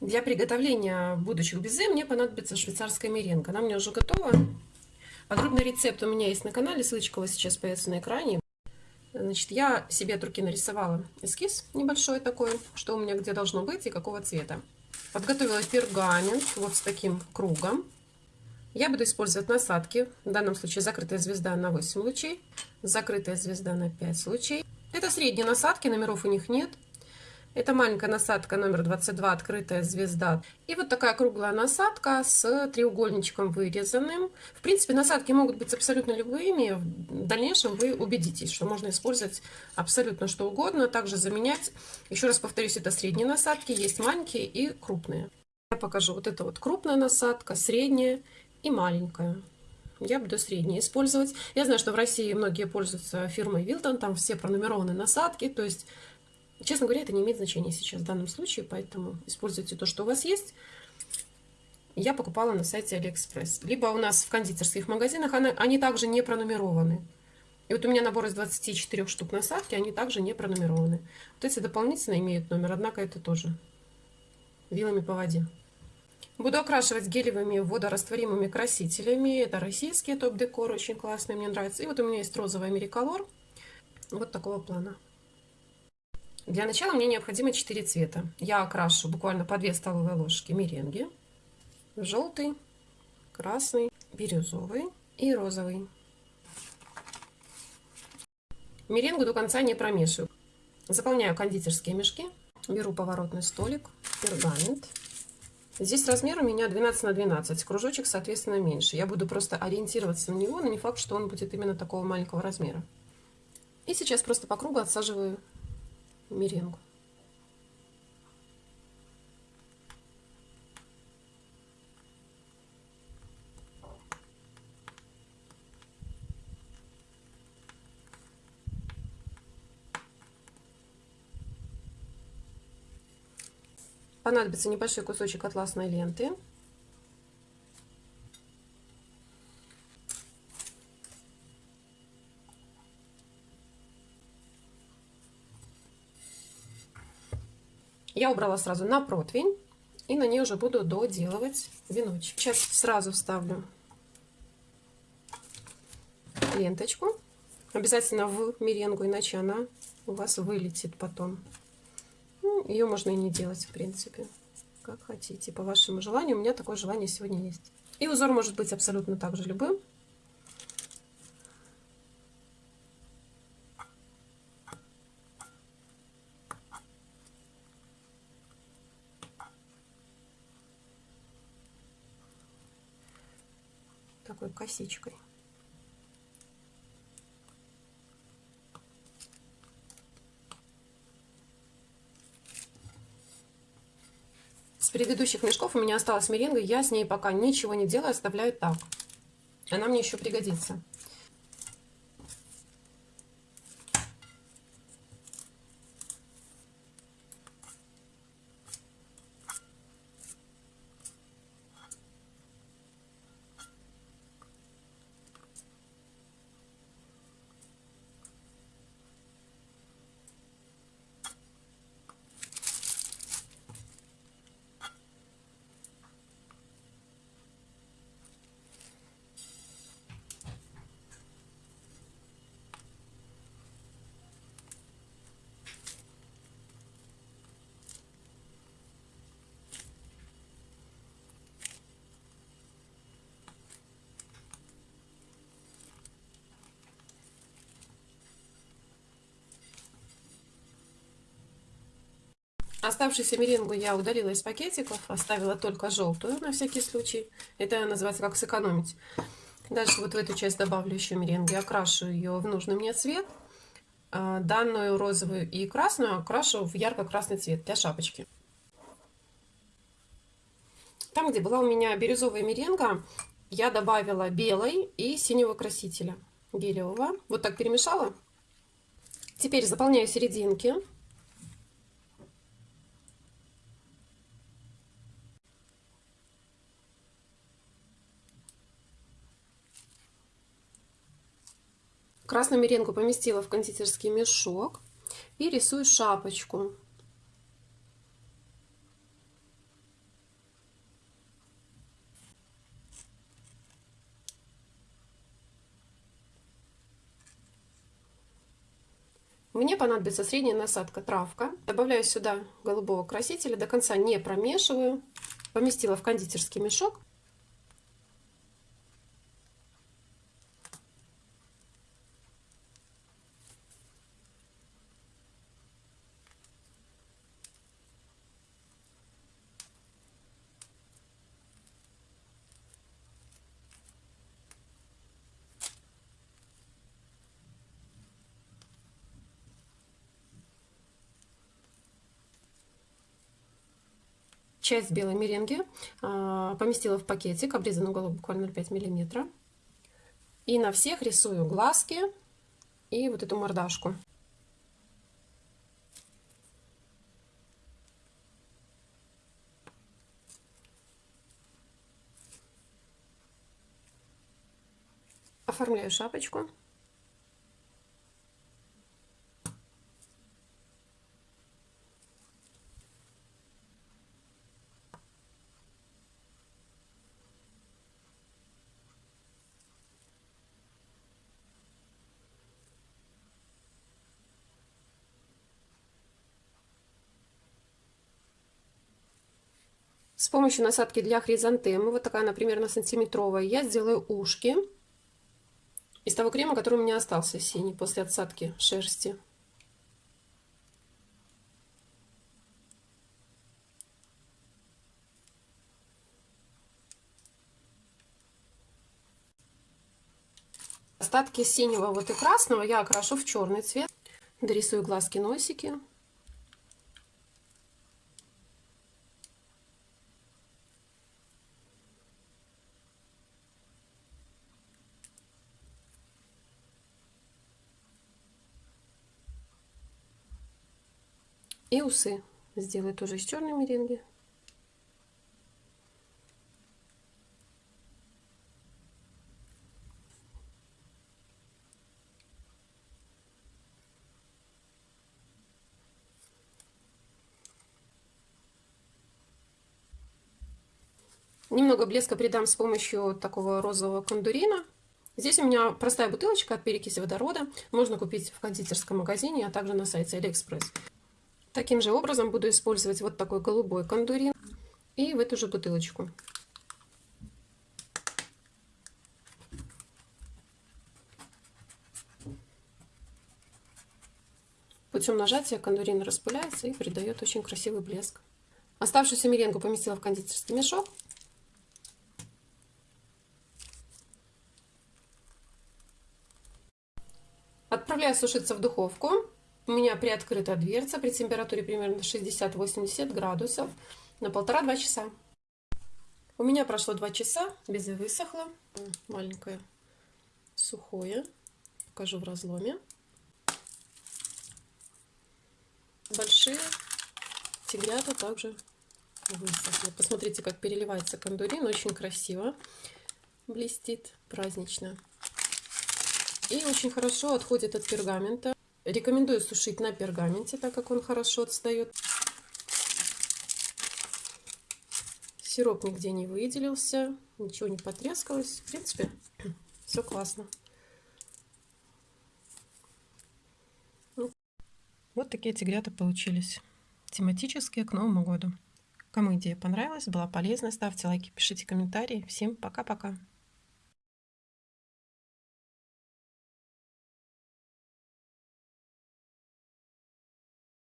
Для приготовления будущих безе мне понадобится швейцарская меренга. Она меня уже готова. Подробный рецепт у меня есть на канале, ссылочка у вас сейчас появится на экране. Значит, я себе от руки нарисовала эскиз небольшой такой, что у меня где должно быть и какого цвета. Подготовила пергамент вот с таким кругом. Я буду использовать насадки. В данном случае закрытая звезда на 8 лучей, закрытая звезда на 5 лучей. Это средние насадки, номеров у них нет. Это маленькая насадка номер 22, открытая звезда. И вот такая круглая насадка с треугольничком вырезанным. В принципе, насадки могут быть абсолютно любыми. В дальнейшем вы убедитесь, что можно использовать абсолютно что угодно. Также заменять, еще раз повторюсь, это средние насадки, есть маленькие и крупные. Я покажу. Вот это вот крупная насадка, средняя и маленькая. Я буду средние использовать. Я знаю, что в России многие пользуются фирмой Вилтон, там все пронумерованы насадки, то есть Честно говоря, это не имеет значения сейчас в данном случае, поэтому используйте то, что у вас есть. Я покупала на сайте Алиэкспресс. Либо у нас в кондитерских магазинах они также не пронумерованы. И вот у меня набор из 24 штук насадки, они также не пронумерованы. Вот эти дополнительно имеют номер, однако это тоже вилами по воде. Буду окрашивать гелевыми водорастворимыми красителями. Это российские топ-декор, очень классные, мне нравятся. И вот у меня есть розовый AmeriColor, вот такого плана. Для начала мне необходимо 4 цвета. Я окрашу буквально по 2 столовые ложки меренги. Желтый, красный, бирюзовый и розовый. Меренгу до конца не промешиваю. Заполняю кондитерские мешки. Беру поворотный столик, пергамент. Здесь размер у меня 12 на 12, кружочек, соответственно, меньше. Я буду просто ориентироваться на него, но не факт, что он будет именно такого маленького размера. И сейчас просто по кругу отсаживаю меренгу. Понадобится небольшой кусочек атласной ленты. Я убрала сразу на противень. И на ней уже буду доделывать веночек. Сейчас сразу вставлю ленточку. Обязательно в меренгу, иначе она у вас вылетит потом. Ну, ее можно и не делать, в принципе. Как хотите, по вашему желанию. У меня такое желание сегодня есть. И узор может быть абсолютно также любым. Такой косичкой. С предыдущих мешков у меня осталась меренга, я с ней пока ничего не делаю, оставляю так. Она мне еще пригодится. Оставшуюся меренгу я удалила из пакетиков, оставила только желтую на всякий случай. Это называется как сэкономить. Дальше вот в эту часть добавлю еще меренги, окрашу ее в нужный мне цвет. А, данную розовую и красную окрашу в ярко-красный цвет для шапочки. Там, где была у меня бирюзовая меренга, я добавила белой и синего красителя гелевого. Вот так перемешала. Теперь заполняю серединки. Красную меренгу поместила в кондитерский мешок и рисую шапочку. Мне понадобится средняя насадка травка. Добавляю сюда голубого красителя, до конца не промешиваю. Поместила в кондитерский мешок часть белой меренги а, поместила в пакетик, обрезанный уголок буквально 0,5 миллиметра. И на всех рисую глазки и вот эту мордашку. Оформляю шапочку. С помощью насадки для хризантемы, вот такая она примерно сантиметровая, я сделаю ушки из того крема, который у меня остался синий после отсадки шерсти. Остатки синего вот и красного я окрашу в черный цвет. Дорисую глазки, носики. И усы сделаю тоже из черной меренги. Немного блеска придам с помощью такого розового кондурина. Здесь у меня простая бутылочка от перекиси водорода. Можно купить в кондитерском магазине, а также на сайте Алиэкспресс. Таким же образом буду использовать вот такой голубой кондурин и в эту же бутылочку. Путем нажатия кондурин распыляется и придает очень красивый блеск. Оставшуюся меренгу поместила в кондитерский мешок. Отправляю сушиться в духовку у меня приоткрыта дверца при температуре примерно 60-80 градусов на полтора-два часа. У меня прошло два часа, безе высохло. Маленькое сухое. Покажу в разломе. Большие тигрята также высохли. Посмотрите, как переливается кондурин. Очень красиво блестит, празднично. И очень хорошо отходит от пергамента. Рекомендую сушить на пергаменте, так как он хорошо отстает. Сироп нигде не выделился, ничего не потрескалось. В принципе, все классно. Вот такие тигрята получились. Тематические к Новому году. Кому идея понравилась, была полезна, ставьте лайки, пишите комментарии. Всем пока-пока.